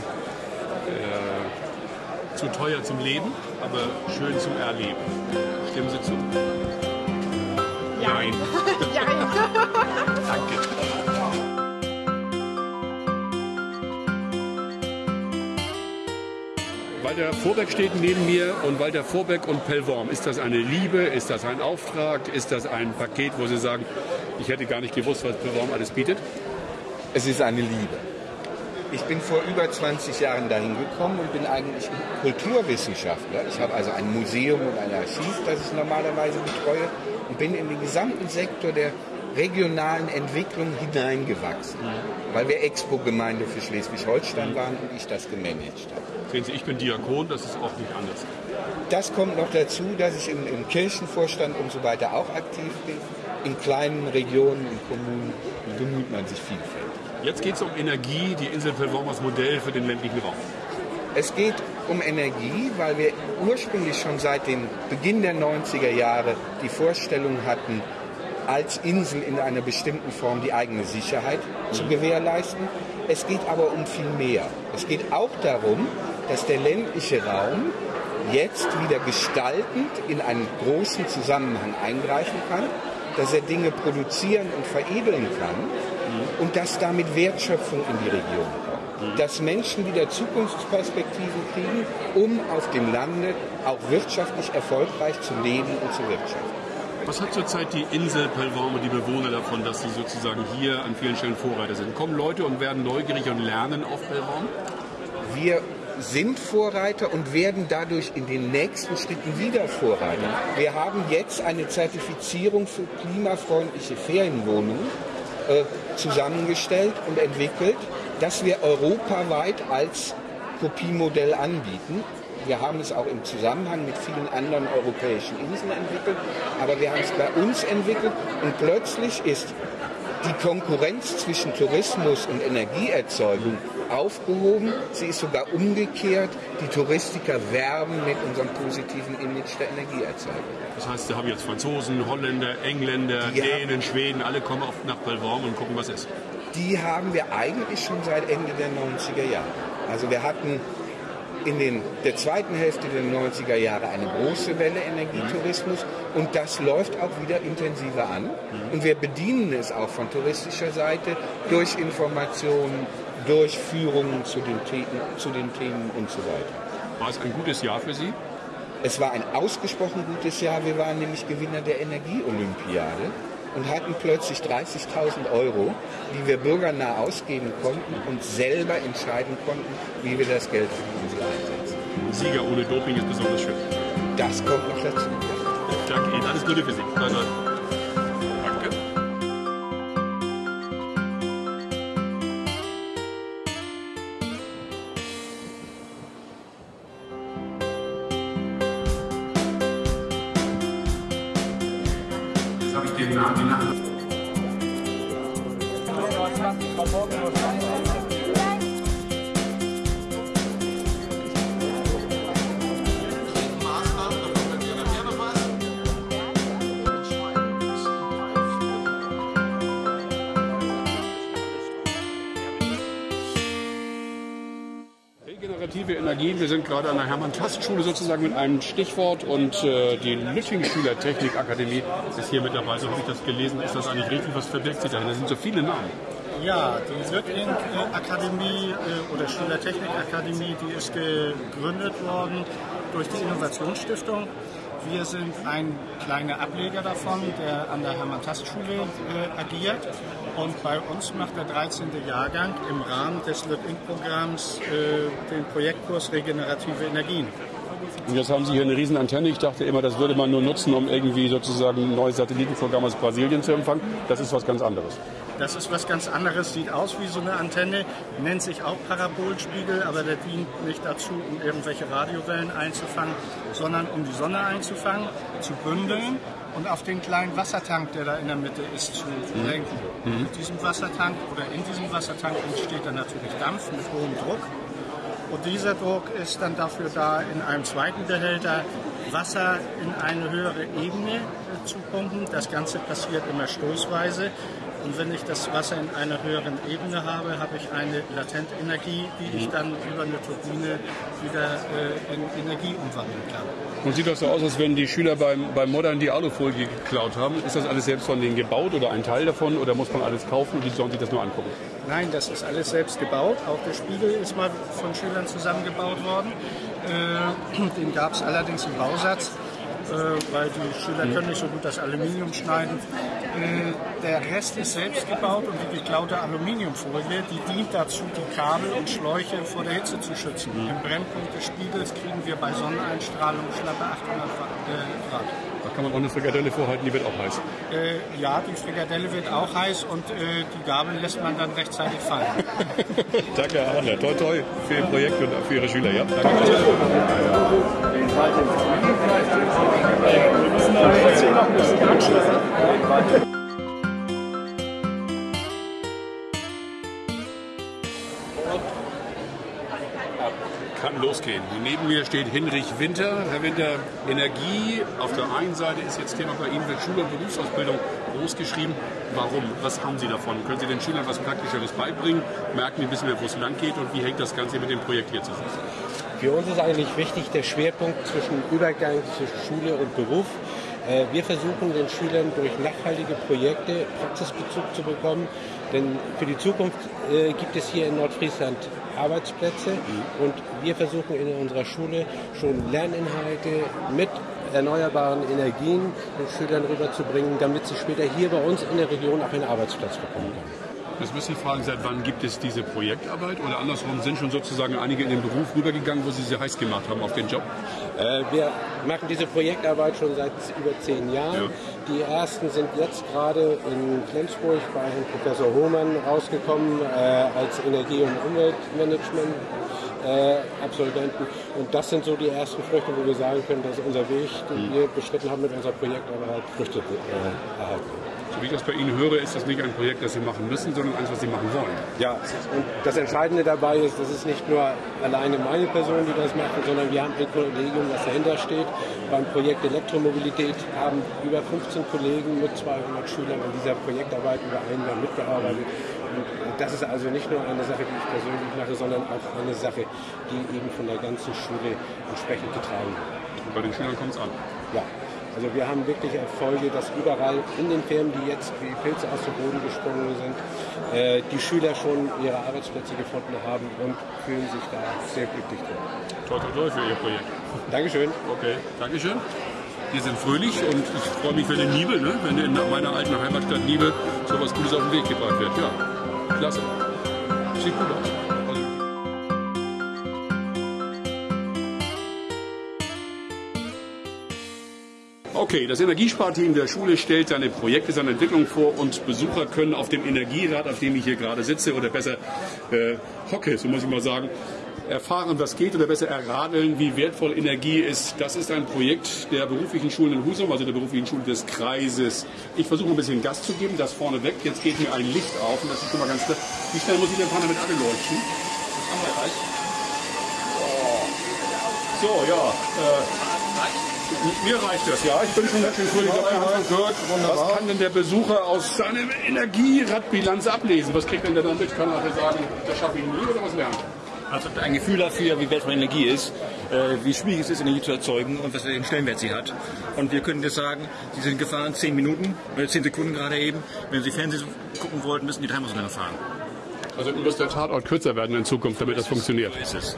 S1: zu teuer zum Leben, aber schön zum Erleben. Stimmen Sie zu?
S10: Ja.
S1: Nein.
S10: ja.
S1: Walter Vorbeck steht neben mir und Walter Vorbeck und Pellworm. Ist das eine Liebe? Ist das ein Auftrag? Ist das ein Paket, wo Sie sagen, ich hätte gar nicht gewusst, was Pellworm alles bietet?
S11: Es ist eine Liebe. Ich bin vor über 20 Jahren dahin gekommen und bin eigentlich Kulturwissenschaftler. Ich habe also ein Museum und ein Archiv, das ich normalerweise betreue und bin in den gesamten Sektor der regionalen Entwicklung hineingewachsen, weil wir Expo-Gemeinde für Schleswig-Holstein waren und ich das gemanagt habe.
S1: Sehen Sie, ich bin Diakon, das ist auch nicht anders.
S11: Das kommt noch dazu, dass ich im, im Kirchenvorstand und so weiter auch aktiv bin. In kleinen Regionen, in Kommunen bemüht man sich vielfältig.
S1: Jetzt geht es um Energie, die Insel Pellworm als Modell für den ländlichen Raum.
S11: Es geht um Energie, weil wir ursprünglich schon seit dem Beginn der 90er Jahre die Vorstellung hatten, als Insel in einer bestimmten Form die eigene Sicherheit zu gewährleisten. Es geht aber um viel mehr. Es geht auch darum, dass der ländliche Raum jetzt wieder gestaltend in einen großen Zusammenhang eingreifen kann, dass er Dinge produzieren und veredeln kann und dass damit Wertschöpfung in die Region kommt. Dass Menschen wieder Zukunftsperspektiven kriegen, um auf dem Lande auch wirtschaftlich erfolgreich zu leben und zu wirtschaften.
S1: Was hat zurzeit die Insel Pellworm und die Bewohner davon, dass sie sozusagen hier an vielen Stellen Vorreiter sind? Kommen Leute und werden neugierig und lernen auf Pellworm?
S11: Wir sind Vorreiter und werden dadurch in den nächsten Schritten wieder Vorreiter. Wir haben jetzt eine Zertifizierung für klimafreundliche Ferienwohnungen äh, zusammengestellt und entwickelt, das wir europaweit als Kopiemodell anbieten. Wir haben es auch im Zusammenhang mit vielen anderen europäischen Inseln entwickelt, aber wir haben es bei uns entwickelt und plötzlich ist die Konkurrenz zwischen Tourismus und Energieerzeugung aufgehoben. Sie ist sogar umgekehrt. Die Touristiker werben mit unserem positiven Image der Energieerzeugung.
S1: Das heißt, Sie haben jetzt Franzosen, Holländer, Engländer, die Dänen, Schweden, alle kommen oft nach Belvorm und gucken, was ist.
S11: Die haben wir eigentlich schon seit Ende der 90er Jahre. Also wir hatten in den, der zweiten Hälfte der 90er Jahre eine große Welle Energietourismus und das läuft auch wieder intensiver an. Und wir bedienen es auch von touristischer Seite durch Informationen, durch Führungen zu den, Themen, zu den Themen und so weiter.
S1: War es ein gutes Jahr für Sie?
S11: Es war ein ausgesprochen gutes Jahr. Wir waren nämlich Gewinner der Energieolympiade und hatten plötzlich 30.000 Euro, die wir bürgernah ausgeben konnten und selber entscheiden konnten, wie wir das Geld für einsetzen.
S1: Sieger ohne Doping ist besonders schön.
S11: Das kommt noch dazu.
S1: Danke Ihnen, alles Gute für Sie. Nein, nein. Hermann-Tast-Schule sozusagen mit einem Stichwort und äh, die Lütting-Schüler Technikakademie ist hier mit dabei. So habe ich das gelesen. Ist das eigentlich richtig? Was verbirgt sich dahinter? Das sind so viele Namen.
S12: Ja, die Lütting-Akademie äh, oder Schülertechnikakademie, die ist gegründet worden durch die Innovationsstiftung. Wir sind ein kleiner Ableger davon, der an der Hermann-Tast-Schule äh, agiert. Und bei uns macht der 13. Jahrgang im Rahmen des LIT-Programms äh, den Projektkurs Regenerative Energien.
S1: Und jetzt haben Sie hier eine riesen Antenne. Ich dachte immer, das würde man nur nutzen, um irgendwie sozusagen ein neues Satellitenprogramm aus Brasilien zu empfangen. Das ist was ganz anderes.
S12: Das ist was ganz anderes, sieht aus wie so eine Antenne, nennt sich auch Parabolspiegel, aber der dient nicht dazu, um irgendwelche Radiowellen einzufangen, sondern um die Sonne einzufangen, zu bündeln und auf den kleinen Wassertank, der da in der Mitte ist, zu mhm. lenken. Mhm. Mit diesem Wassertank oder in diesem Wassertank entsteht dann natürlich Dampf mit hohem Druck. Und dieser Druck ist dann dafür da, in einem zweiten Behälter Wasser in eine höhere Ebene zu pumpen. Das Ganze passiert immer stoßweise. Und wenn ich das Wasser in einer höheren Ebene habe, habe ich eine Latentenergie, die ich dann über eine Turbine wieder äh, in Energie umwandeln kann.
S1: Und sieht das so aus, als wenn die Schüler beim, beim Modern die Alufolie geklaut haben? Ist das alles selbst von denen gebaut oder ein Teil davon oder muss man alles kaufen und die sollen sich das nur angucken?
S12: Nein, das ist alles selbst gebaut. Auch der Spiegel ist mal von Schülern zusammengebaut worden. Äh, den gab es allerdings im Bausatz. Äh, weil die Schüler können nicht so gut das Aluminium schneiden. Äh, der Rest ist selbst gebaut und die geklaute Aluminiumfolie, die dient dazu, die Kabel und Schläuche vor der Hitze zu schützen. Mhm. Im Brennpunkt des Spiegels kriegen wir bei Sonneneinstrahlung schlappe 800 äh, Grad.
S1: Da kann man auch eine Frikadelle vorhalten, die wird auch heiß.
S12: Äh, ja, die Frikadelle wird auch heiß und äh, die Gabel lässt man dann rechtzeitig fallen.
S1: Danke, Herr Adler. Toi, toi für Ihr Projekt und für Ihre Schüler. Ja? Danke. Kann losgehen. Neben mir steht Hinrich Winter. Herr Winter, Energie auf der einen Seite ist jetzt Thema bei Ihnen, wird Schule- und Berufsausbildung groß geschrieben. Warum? Was haben Sie davon? Können Sie den Schülern was Praktischeres beibringen? Merken die ein bisschen mehr, wo es lang geht? Und wie hängt das Ganze mit dem Projekt hier zusammen?
S13: Für uns ist eigentlich wichtig der Schwerpunkt zwischen Übergang zwischen Schule und Beruf. Äh, wir versuchen den Schülern durch nachhaltige Projekte Praxisbezug zu bekommen, denn für die Zukunft äh, gibt es hier in Nordfriesland Arbeitsplätze und wir versuchen in unserer Schule schon Lerninhalte mit erneuerbaren Energien den Schülern rüberzubringen, damit sie später hier bei uns in der Region auch einen Arbeitsplatz bekommen können.
S1: Jetzt müssen Sie fragen, seit wann gibt es diese Projektarbeit? Oder andersrum, sind schon sozusagen einige in den Beruf rübergegangen, wo Sie sie heiß gemacht haben auf den Job?
S13: Äh, wir machen diese Projektarbeit schon seit über zehn Jahren. Ja. Die ersten sind jetzt gerade in Flensburg bei Herrn Professor Hohmann rausgekommen äh, als Energie- und Umweltmanagement. Äh, Absolventen. Und das sind so die ersten Früchte, wo wir sagen können, dass unser Weg, den mhm. wir beschritten haben mit unserer Projektarbeit, Früchte äh, erhalten.
S1: So wie ich das bei Ihnen höre, ist das nicht ein Projekt, das Sie machen müssen, sondern eins, was Sie machen wollen.
S13: Ja, und das Entscheidende dabei ist, das ist nicht nur alleine meine Person, die das macht, sondern wir haben ein Kollegium, das dahinter steht. Beim Projekt Elektromobilität haben über 15 Kollegen mit 200 Schülern an dieser Projektarbeit über ein Jahr mitgearbeitet. Und das ist also nicht nur eine Sache, die ich persönlich mache, sondern auch eine Sache, die eben von der ganzen Schule entsprechend getragen wird.
S1: Und bei den Schülern kommt es an?
S13: Ja. Also wir haben wirklich Erfolge, dass überall in den Firmen, die jetzt wie Pilze aus dem Boden gesprungen sind, äh, die Schüler schon ihre Arbeitsplätze gefunden haben und fühlen sich da sehr glücklich drin.
S1: Toi, toi, toi für Ihr Projekt.
S13: Dankeschön.
S1: Okay, Dankeschön. Wir sind fröhlich und ich freue mich für den Nibel, ne? wenn in meiner alten Heimatstadt Nibel so was Gutes auf den Weg gebracht wird. Ja, klasse. Sieht gut aus. Okay, das Energiesparteam der Schule stellt seine Projekte, seine Entwicklung vor und Besucher können auf dem Energierad, auf dem ich hier gerade sitze oder besser äh, hocke, so muss ich mal sagen, erfahren, was geht oder besser erradeln, wie wertvoll Energie ist. Das ist ein Projekt der beruflichen Schulen in Husum, also der beruflichen Schule des Kreises. Ich versuche ein bisschen Gas zu geben, das vorne weg. Jetzt geht mir ein Licht auf und das ist schon mal ganz klar. Wie schnell muss ich den Panne mit anleuchten? So, ja. Äh, mir reicht das, ja. Ich bin schon ganz schön gehört. Was kann denn der Besucher aus seiner Energieradbilanz ablesen? Was kriegt denn der damit? Kann er sagen, das schaffe ich nie oder was lernen?
S14: Also ein Gefühl dafür, wie wertvoll Energie ist, äh, wie schwierig es ist, Energie zu erzeugen und was für einen Stellenwert sie hat. Und wir können jetzt sagen, Sie sind gefahren 10 Minuten, äh, 10 Sekunden gerade eben. Wenn Sie Fernsehen gucken wollten, müssen die dreimal so lange fahren.
S1: Also muss der Tatort kürzer werden in Zukunft, damit das funktioniert. So ist es.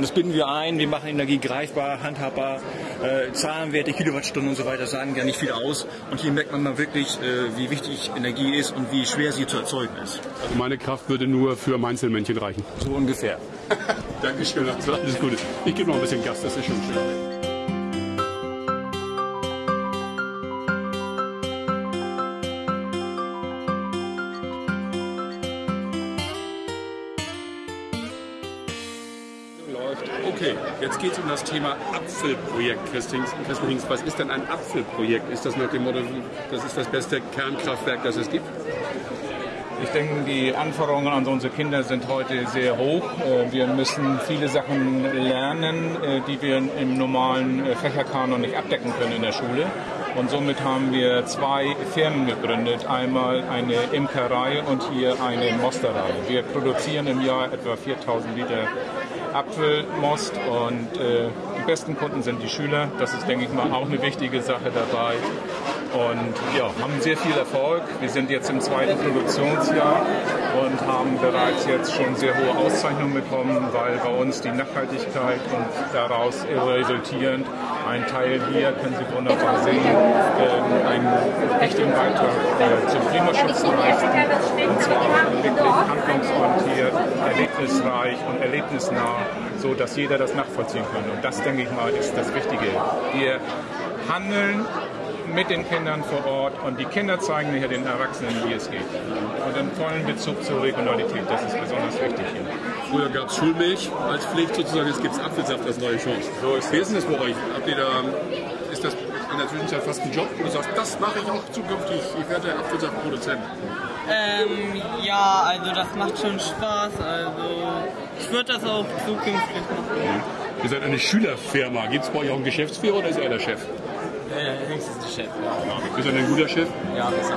S14: Und das binden wir ein, wir machen Energie greifbar, handhabbar, äh, Zahlenwerte, Kilowattstunden und so weiter sagen ja nicht viel aus. Und hier merkt man mal wirklich, äh, wie wichtig Energie ist und wie schwer sie zu erzeugen ist.
S1: Also meine Kraft würde nur für Einzelmännchen reichen.
S14: So ungefähr.
S1: Dankeschön, alles Gute. Ich gebe noch ein bisschen Gas, das ist schon schön. Jetzt geht es um das Thema Apfelprojekt, Christins. Was ist denn ein Apfelprojekt? Ist das nach dem Motto, das ist das beste Kernkraftwerk, das es gibt?
S15: Ich denke, die Anforderungen an unsere Kinder sind heute sehr hoch. Äh, wir müssen viele Sachen lernen, äh, die wir im normalen äh, Fächerkanon nicht abdecken können in der Schule. Und somit haben wir zwei Firmen gegründet. Einmal eine Imkerei und hier eine Mosterei. Wir produzieren im Jahr etwa 4000 Liter Apfelmost und äh, die besten Kunden sind die Schüler. Das ist, denke ich mal, auch eine wichtige Sache dabei. Und ja, haben sehr viel Erfolg. Wir sind jetzt im zweiten Produktionsjahr und haben bereits jetzt schon sehr hohe Auszeichnungen bekommen, weil bei uns die Nachhaltigkeit und daraus resultierend ein Teil hier, können Sie wunderbar sehen, äh, einen wichtigen Beitrag äh, zum Klimaschutz leisten. Und zwar wirklich handlungsorientiert, erlebnisreich und erlebnisnah, so dass jeder das nachvollziehen kann. Und das, denke ich mal, ist das Wichtige. Wir handeln mit den Kindern vor Ort und die Kinder zeigen hier den Erwachsenen, wie es geht. Und einen vollen Bezug zur Regionalität, das ist besonders wichtig hier.
S1: Früher gab es Schulmilch als Pflicht sozusagen, jetzt gibt es Apfelsaft als neue Chance. So ist Wie ist denn das bei euch? Habt ihr da, ist das in der Zwischenzeit fast ein Job, wo du sagst, das mache ich auch zukünftig, ich werde Apfelsaftproduzent?
S16: Ähm, ja, also das macht schon Spaß. Also ich würde das auch zukünftig machen.
S1: Ja. Ihr seid eine Schülerfirma. Gibt es bei euch auch einen Geschäftsführer oder ist er der Chef?
S16: Äh, höchstens der Chef.
S1: Ja. Ist er ein guter Chef?
S16: Ja, besser.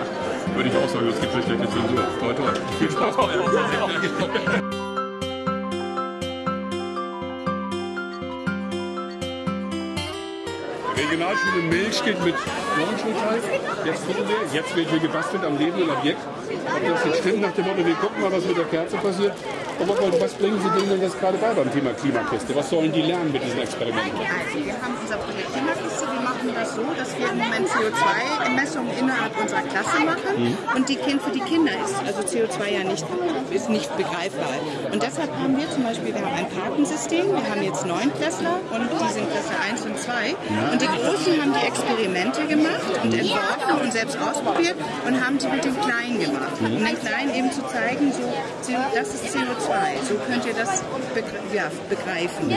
S1: Würde ich auch sagen, das gibt schlechte Zensur. Toll, toll. Viel Spaß bei euch. Regionalschule Milch geht mit neuen Schulteil. Jetzt gucken wir, jetzt wird hier gebastelt am lebenden Objekt. Ob das jetzt stimmt, nach dem Motto, wir gucken mal, was mit der Kerze passiert. Aber was bringen Sie denen denn jetzt gerade bei beim Thema Klimakiste? Was sollen die lernen mit diesen Experimenten?
S17: Also, wir haben unser Projekt Klimakiste. Wir machen das so, dass wir im Moment CO2-Messungen innerhalb unserer Klasse machen
S18: Mhm.
S17: und die kind, für die Kinder ist also CO2 ja nicht, ist nicht begreifbar. Und deshalb haben wir zum Beispiel, wir haben ein Kartensystem, wir haben jetzt neun Klässler und die sind Klasse 1 und 2 und die Großen haben die Experimente gemacht und entworfen und selbst ausprobiert und haben sie mit den Kleinen gemacht.
S18: Mhm.
S17: Um den Kleinen eben zu zeigen, so, das ist CO2, so könnt ihr das begre ja, begreifen.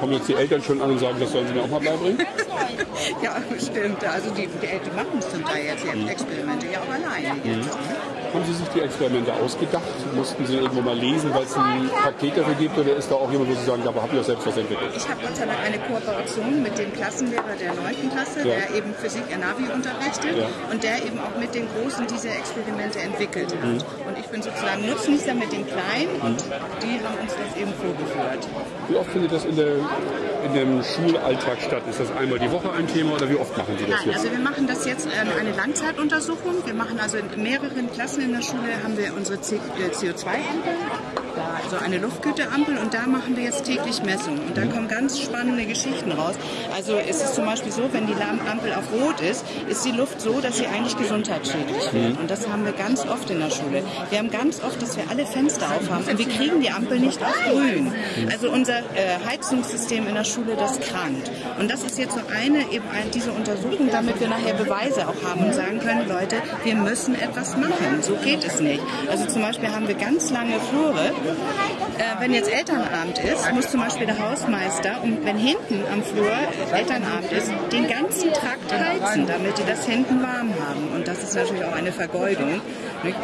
S1: Kommen jetzt die Eltern schon an und sagen, das sollen sie mir auch mal beibringen?
S17: Ja, bestimmt. Also die, die Eltern machen es zum Teil jetzt, die Experimente, ja auch alleine
S1: Mhm. Haben Sie sich die Experimente ausgedacht? Mussten Sie irgendwo mal lesen, weil es ein Paket dafür gibt? Oder ist da auch jemand, wo Sie sagen, da habe ich auch selbst was entwickelt?
S17: Ich habe Gott sei Dank eine Kooperation mit dem Klassenlehrer der 9. Klasse,
S1: Ja.
S17: der eben Physik Navi unterrichtet
S1: Ja.
S17: und der eben auch mit den Großen diese Experimente entwickelt hat.
S1: Mhm.
S17: Und ich bin sozusagen Nutznießer mit den Kleinen und die haben uns das eben vorgeführt.
S1: Wie oft findet das in, der, in dem Schulalltag statt? Ist das einmal die Woche ein Thema oder wie oft machen Sie das
S17: Nein,
S1: jetzt?
S17: also wir machen das jetzt äh, eine Langzeituntersuchung. Wir machen also in mehreren Klassen in der Schule haben wir unsere CO2-Ampel. Äh, da, so eine Luftgüteampel und da machen wir jetzt täglich Messungen und da mhm. kommen ganz spannende Geschichten raus. Also ist es zum Beispiel so, wenn die Ampel auf Rot ist, ist die Luft so, dass sie eigentlich gesundheitsschädlich
S18: mhm. wird.
S17: Und das haben wir ganz oft in der Schule. Wir haben ganz oft, dass wir alle Fenster aufhaben und wir kriegen die Ampel nicht auf Grün. Mhm. Also unser äh, Heizungssystem in der Schule, das krankt. Und das ist jetzt so eine, eben diese Untersuchung, damit wir nachher Beweise auch haben und sagen können, Leute, wir müssen etwas machen. So geht es nicht. Also zum Beispiel haben wir ganz lange Flure, äh, wenn jetzt Elternabend ist, muss zum Beispiel der Hausmeister, und wenn hinten am Flur Elternabend ist, den ganzen Trakt heizen, damit die das hinten warm haben. Und das ist natürlich auch eine Vergeudung.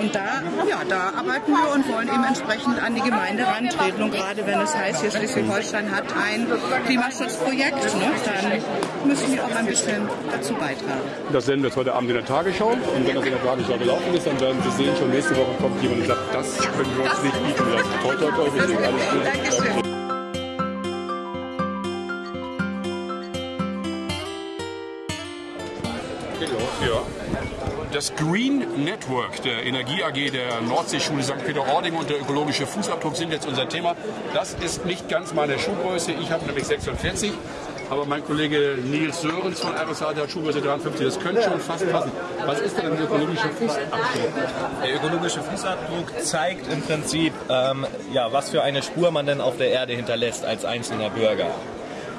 S17: Und da, ja, da arbeiten wir und wollen eben entsprechend an die Gemeinde rantreten. Und gerade wenn es heißt, hier Schleswig-Holstein hat ein Klimaschutzprojekt, ne, dann müssen wir auch ein bisschen dazu beitragen.
S1: Das senden wir jetzt heute Abend in der Tagesschau. Und wenn das in der Tagesschau gelaufen ist, dann werden Sie sehen, schon nächste Woche kommt jemand das können wir uns nicht bieten lassen. Toi, toi, toi, wir sehen alles gut.
S17: Dankeschön.
S1: Ja. Das Green Network der Energie AG der Nordseeschule St. Peter-Ording und der ökologische Fußabdruck sind jetzt unser Thema. Das ist nicht ganz meine Schuhgröße. Ich habe nämlich 46. Aber mein Kollege Nils Sörens von RSA, der hat Schuhgröße 53. Das könnte schon fast passen. Was ist denn ein ökologischer Fußabdruck?
S19: Der ökologische Fußabdruck zeigt im Prinzip, ähm, ja, was für eine Spur man denn auf der Erde hinterlässt als einzelner Bürger.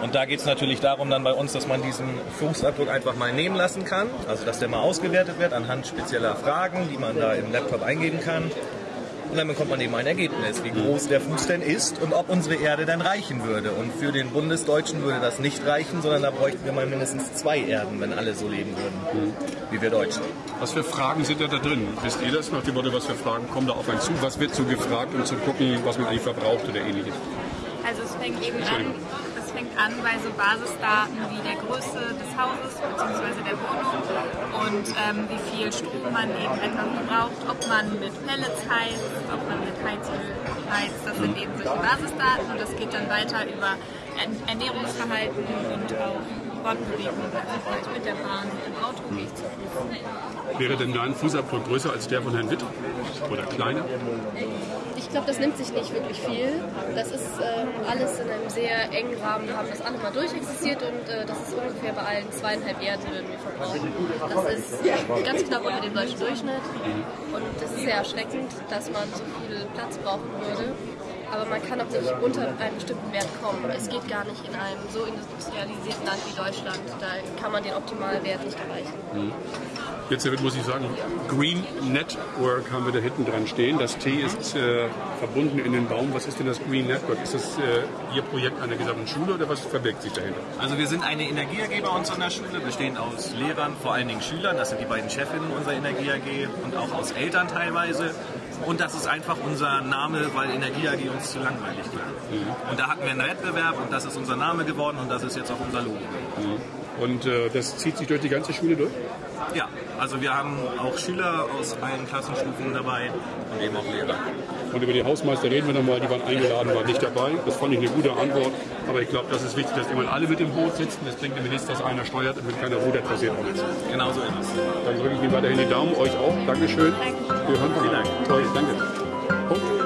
S19: Und da geht es natürlich darum dann bei uns, dass man diesen Fußabdruck einfach mal nehmen lassen kann. Also dass der mal ausgewertet wird anhand spezieller Fragen, die man da im Laptop eingeben kann. Und dann bekommt man eben ein Ergebnis, wie groß der Fuß denn ist und ob unsere Erde denn reichen würde. Und für den Bundesdeutschen würde das nicht reichen, sondern da bräuchten wir mal mindestens zwei Erden, wenn alle so leben würden, wie wir Deutschen.
S1: Was für Fragen sind da, da drin? Wisst ihr das nach dem Motto, was für Fragen kommen da auf einen zu? Was wird so gefragt, um zu gucken, was man eigentlich verbraucht oder ähnliches?
S20: Also es fängt eben an, fängt an bei so Basisdaten wie der Größe des Hauses bzw. der Wohnung und ähm, wie viel Strom man eben etwa verbraucht, ob man mit Pellets heizt, ob man mit Heizöl heizt. Das sind eben solche Basisdaten und das geht dann weiter über Ern- Ernährungsverhalten und auch Fortbewegung, also vielleicht mit der Bahn, mit dem Auto, wie ich zu Fuß.
S1: Wäre denn dein Fußabdruck größer als der von Herrn Witt? Oder kleiner?
S21: Ich glaube, das nimmt sich nicht wirklich viel. Das ist ähm, alles in einem sehr engen Rahmen. Wir haben das alle mal durchexistiert und äh, das ist ungefähr bei allen zweieinhalb Erden, die wir verbrauchen. Das ist ganz knapp unter dem deutschen Durchschnitt. Und das ist sehr erschreckend, dass man so viel Platz brauchen würde. Aber man kann auch nicht unter einen bestimmten Wert kommen. Es geht gar nicht in einem so industrialisierten Land wie Deutschland. Da kann man den optimalen Wert nicht erreichen.
S1: Mhm. Jetzt muss ich sagen, Green Network haben wir da hinten dran stehen. Das T ist äh, verbunden in den Baum. Was ist denn das Green Network? Ist das äh, Ihr Projekt einer gesamten Schule oder was verbirgt sich dahinter?
S19: Also wir sind eine Energie AG bei uns an der Schule, bestehend aus Lehrern, vor allen Dingen Schülern, das sind die beiden Chefinnen unserer Energie AG und auch aus Eltern teilweise. Und das ist einfach unser Name, weil Energie AG uns zu langweilig war. Und da hatten wir einen Wettbewerb und das ist unser Name geworden und das ist jetzt auch unser Logo.
S1: Und äh, das zieht sich durch die ganze Schule durch?
S19: Ja, also wir haben auch Schüler aus allen Klassenstufen dabei und eben auch Lehrer.
S1: Und über die Hausmeister reden wir nochmal, die waren eingeladen, waren nicht dabei. Das fand ich eine gute Antwort. Aber ich glaube, das ist wichtig, dass immer alle mit im Boot sitzen. Das bringt nämlich nichts, dass einer steuert und wenn keiner rudert, passiert auch nichts.
S19: Genau so ist es.
S1: Dann drücke ich Ihnen weiterhin die Daumen, euch auch. Dankeschön. Wir hören von Dank. Toll, danke. Punkt.